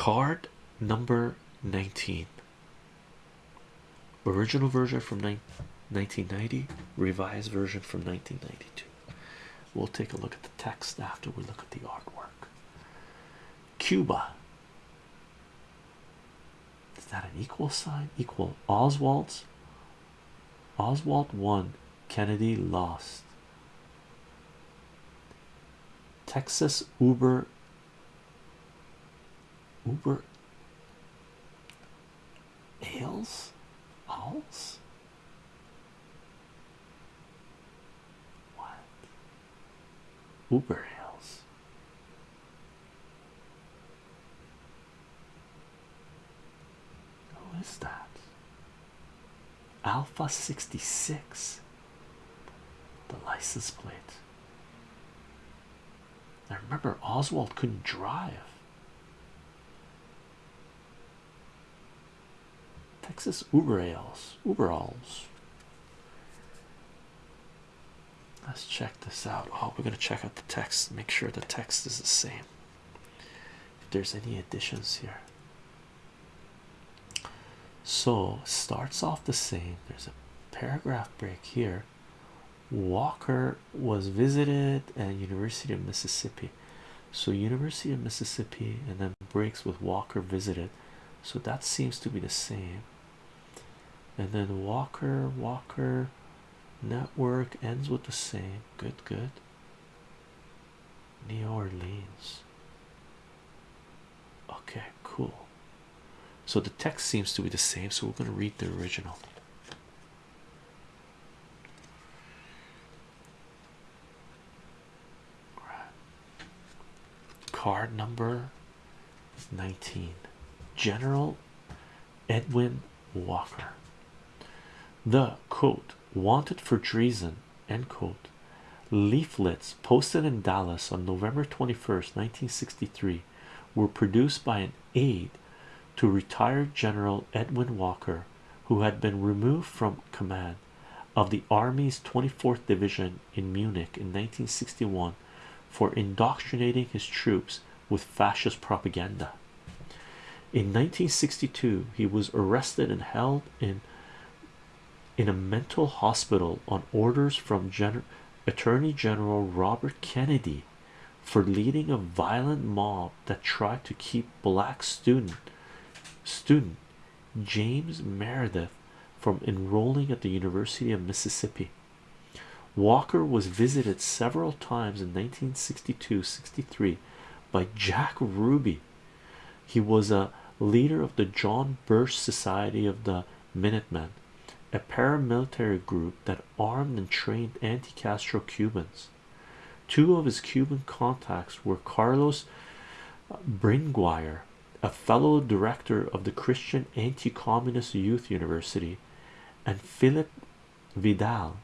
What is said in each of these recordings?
card number 19 original version from 1990 revised version from 1992 we'll take a look at the text after we look at the artwork. Cuba. Is that an equal sign? Equal oswald's? Oswald won. Kennedy lost. Texas uber uber ales? Owls what? Uber ales. Who is that? Alpha 66 the license plate. I remember Oswald couldn't drive. Texas Uberals, Uberals. Let's check this out. Oh, we're gonna check out the text, make sure the text is the same. If there's any additions here. So starts off the same. There's a paragraph break here. Walker was visited at University of Mississippi. So University of Mississippi and then breaks with Walker visited. So that seems to be the same. And then Walker, Walker network ends with the same. Good, good. New Orleans. Okay, cool. So the text seems to be the same. So we're going to read the original. Card number 19 General Edwin Walker. The quote wanted for treason end quote leaflets posted in Dallas on November 21st, 1963 were produced by an aide to retired General Edwin Walker, who had been removed from command of the Army's 24th Division in Munich in 1961 for indoctrinating his troops with fascist propaganda. In 1962, he was arrested and held in in a mental hospital on orders from Gen Attorney General Robert Kennedy for leading a violent mob that tried to keep black student student James Meredith from enrolling at the University of Mississippi. Walker was visited several times in 1962-63 by Jack Ruby. He was a leader of the John Birch Society of the Minutemen, a paramilitary group that armed and trained anti-Castro Cubans. Two of his Cuban contacts were Carlos Bringuier, a fellow director of the Christian Anti-Communist Youth University, and Philip Vidal,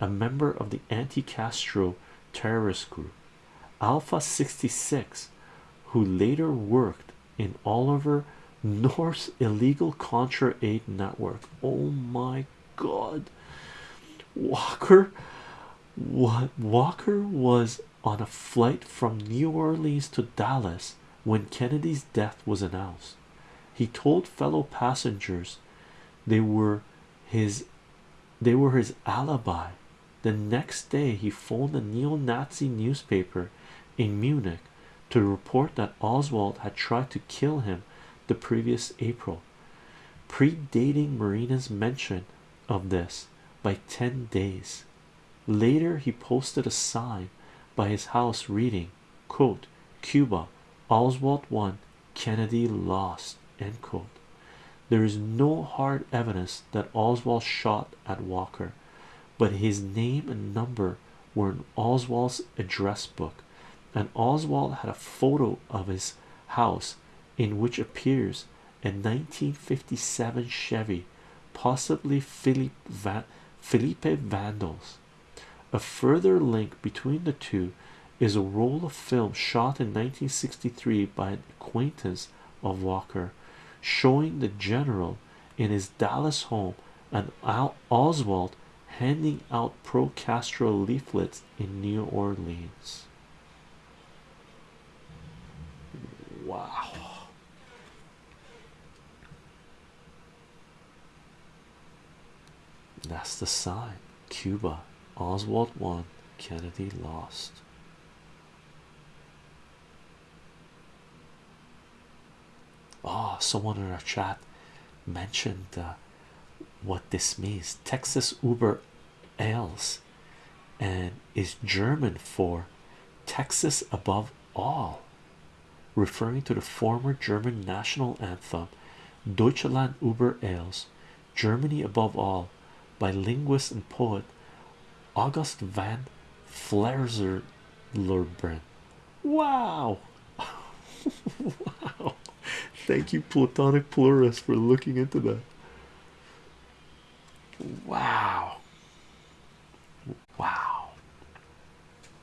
a member of the anti-Castro terrorist group. Alpha 66, who later worked in Oliver North's illegal Contra Aid network. Oh my god, Walker what Walker was on a flight from New Orleans to Dallas when Kennedy's death was announced. He told fellow passengers they were his they were his alibi. The next day he phoned a neo-Nazi newspaper in Munich to report that Oswald had tried to kill him the previous April, predating Marina's mention of this by 10 days. Later, he posted a sign by his house reading, quote, Cuba, Oswald won, Kennedy lost, end quote. There is no hard evidence that Oswald shot at Walker, but his name and number were in Oswald's address book, and Oswald had a photo of his house in which appears a 1957 Chevy, possibly Philippe, Felipe Vandals. A further link between the two is a roll of film shot in 1963 by an acquaintance of Walker, showing the general in his Dallas home and Oswald handing out pro Castro leaflets in New Orleans. Wow, the sign. Cuba. Oswald won. Kennedy lost. Oh, someone in our chat mentioned uh, what this means. Texas Uber Ales and is German for Texas above all, referring to the former German national anthem Deutschland über alles, Germany above all, by linguist and poet August van Flerzerlurben. Wow! wow! Thank you, Platonic Plurist, for looking into that. Wow!